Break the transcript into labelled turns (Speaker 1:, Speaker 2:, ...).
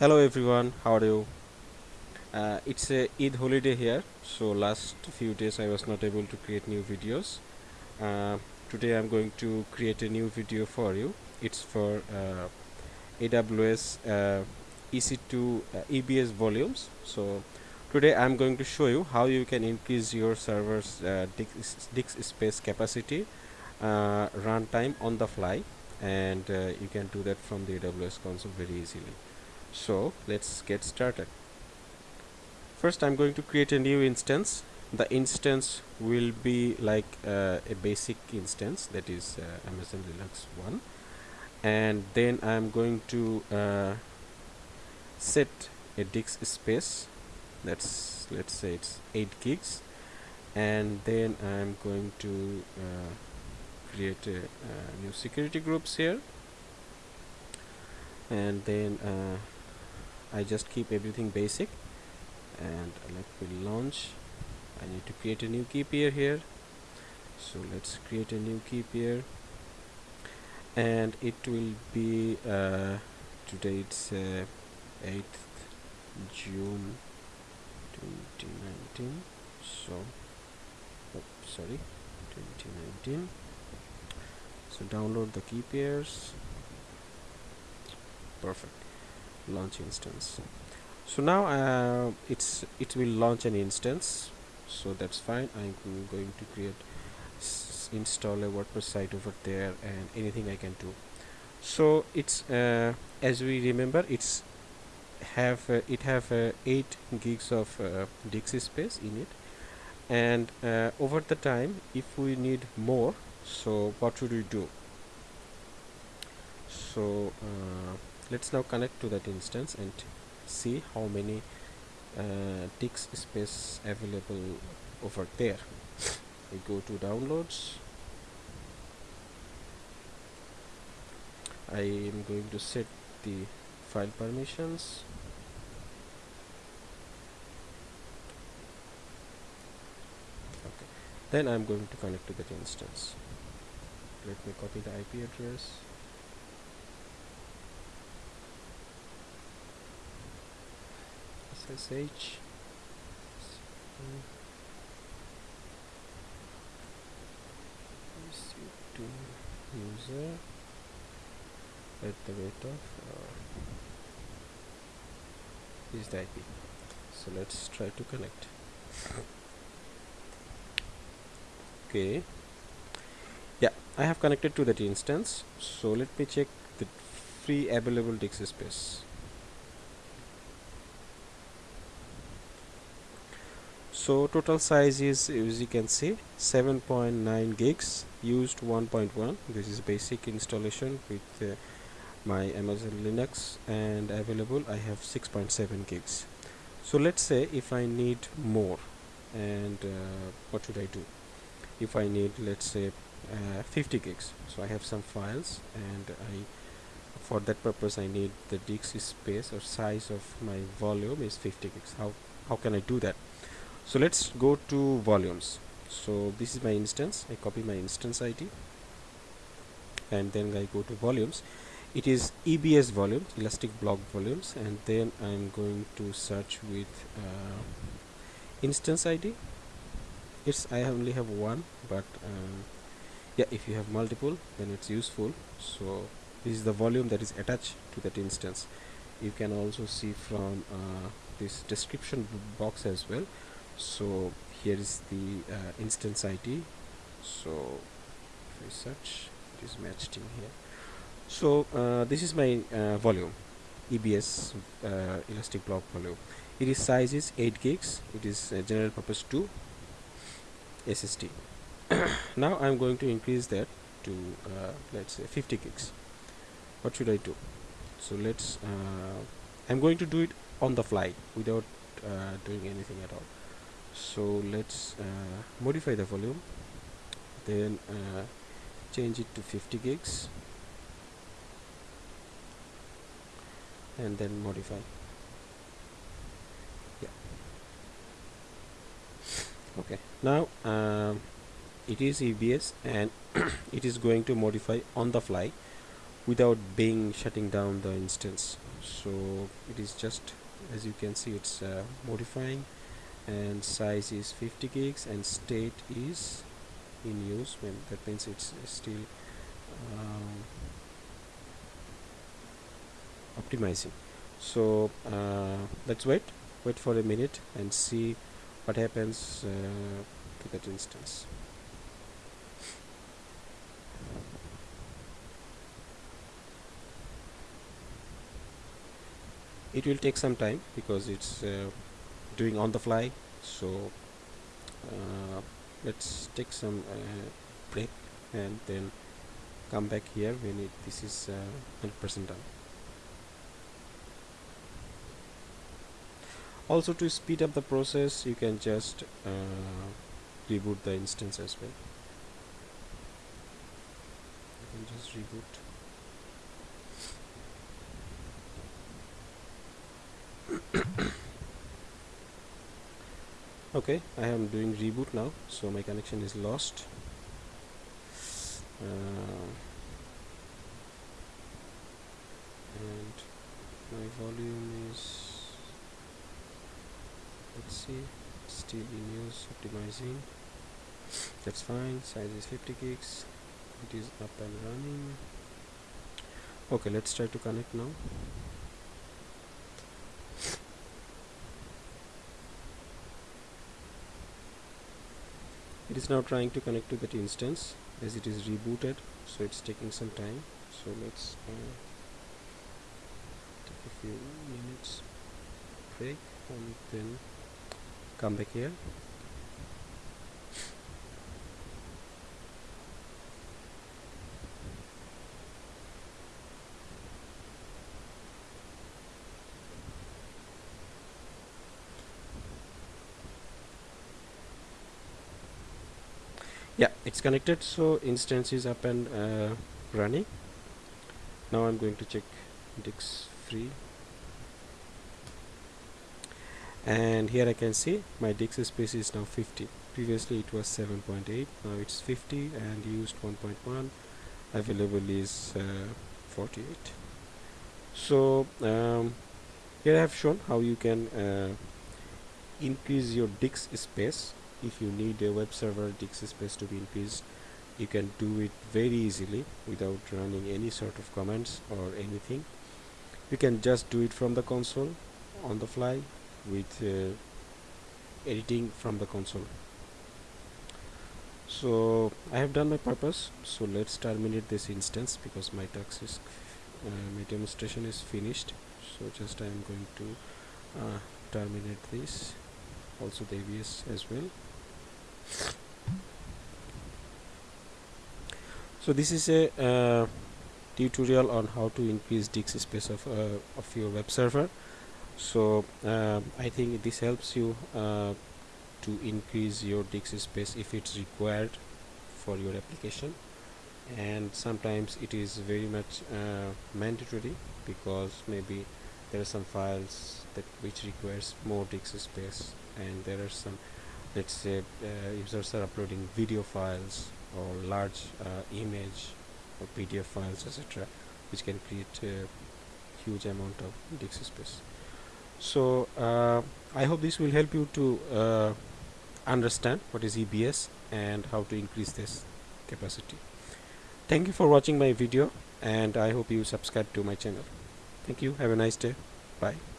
Speaker 1: hello everyone. How are you? Uh, it's a Eid holiday here so last few days I was not able to create new videos. Uh, today I'm going to create a new video for you. It's for uh, AWS uh, EC2 uh, EBS volumes. So today I'm going to show you how you can increase your server's uh, disk space capacity runtime on the fly. And you can do that from the AWS console very easily so let's get started. First I'm going to create a new instance. The instance will be like uh, a basic instance that is uh, Amazon Linux 1 and then I'm going to uh, set a disk space. That's let's say it's 8 gigs. And then I'm going to uh, create a, uh, new security groups here. And then uh, I just keep everything basic and let me launch. I need to create a new key pair here. So let's create a new key pair. And it will be uh, today it's uh, 8th June 2019 so oh, sorry 2019 so download the key pairs. Perfect launch instance. So now uh, it's it will launch an instance. So that's fine. I'm going to create install a WordPress site over there and anything I can do. So it's uh, as we remember it's have uh, it have uh, 8 gigs of uh, disk space in it. And uh, over the time if we need more so what should we do? So uh, let's now connect to that instance and see how many uh, disk space available over there. We go to downloads. I am going to set the file permissions. Okay. Then I'm going to connect to that instance. Let me copy the IP address ssh to user at the rate of uh, is the IP so let's try to connect. Okay. Yeah I have connected to that instance. So let me check the free available disk space so total size is as you can see 7.9 gigs used 1.1 this is basic installation with uh, my Amazon Linux and available I have 6.7 gigs. So let's say if I need more and uh, what should I do? If I need let's say uh, 50 gigs. So I have some files and I for that purpose I need the disk space or size of my volume is 50 gigs. How how can I do that so let's go to volumes. So this is my instance. I copy my instance ID and then I go to volumes. It is EBS volumes elastic block volumes and then I'm going to search with uh, instance ID it's I only have one but um, yeah if you have multiple then it's useful. So this is the volume that is attached to that instance. You can also see from uh, this description box as well so here is the uh, instance ID so if I search it is matched in here. So uh, this is my uh, volume EBS uh, elastic block volume. It is size is 8 gigs. It is general purpose 2 SSD now I'm going to increase that to uh, let's say 50 gigs. What should I do? So let's uh, I'm going to do it on the fly without doing anything at all so let's uh, modify the volume then uh, change it to 50 gigs and then modify. Yeah. Okay. Now um, it is EBS and it is going to modify on the fly without being shutting down the instance. So it is just as you can see it's uh, modifying and size is 50 gigs and state is in use when that means it's still um, optimizing. So uh, let's wait wait for a minute and see what happens uh, to that instance. It will take some time because it's uh, doing on the fly. So uh, let's take some uh, break and then come back here when it, this is 100% uh, done. Also to speed up the process you can just uh, reboot the instance as well. You can just reboot okay I am doing reboot now so my connection is lost. Uh, and my volume is let's see still in use optimizing. That's fine size is 50 gigs it is up and running. Okay let's try to connect now it is now trying to connect to that instance as it is rebooted so it's taking some time. So let's uh, take a few minutes break and then come back here yeah. It's connected so instance is up and uh, running. Now I'm going to check disk free and here I can see my disk space is now 50 previously it was 7.8 now it's 50 and used 1.1 available is uh, 48 so um, here I have shown how you can uh, increase your disk space if you need a web server disk space to be increased you can do it very easily without running any sort of commands or anything. You can just do it from the console on the fly with uh, editing from the console. So I have done my purpose. So let's terminate this instance because my task is uh, my demonstration is finished. So just I am going to uh, terminate this. Also the EBS as well so this is a uh, tutorial on how to increase disk space of, uh, of your web server. So uh, I think this helps you uh, to increase your disk space if it's required for your application. And sometimes it is very much uh, mandatory because maybe there are some files that which requires more disk space and there are some let's say uh, users are uploading video files or large uh, image or PDF files etc which can create a huge amount of disk space. So uh, I hope this will help you to uh, understand what is EBS and how to increase this capacity. Thank you for watching my video and I hope you subscribe to my channel. Thank you. Have a nice day. Bye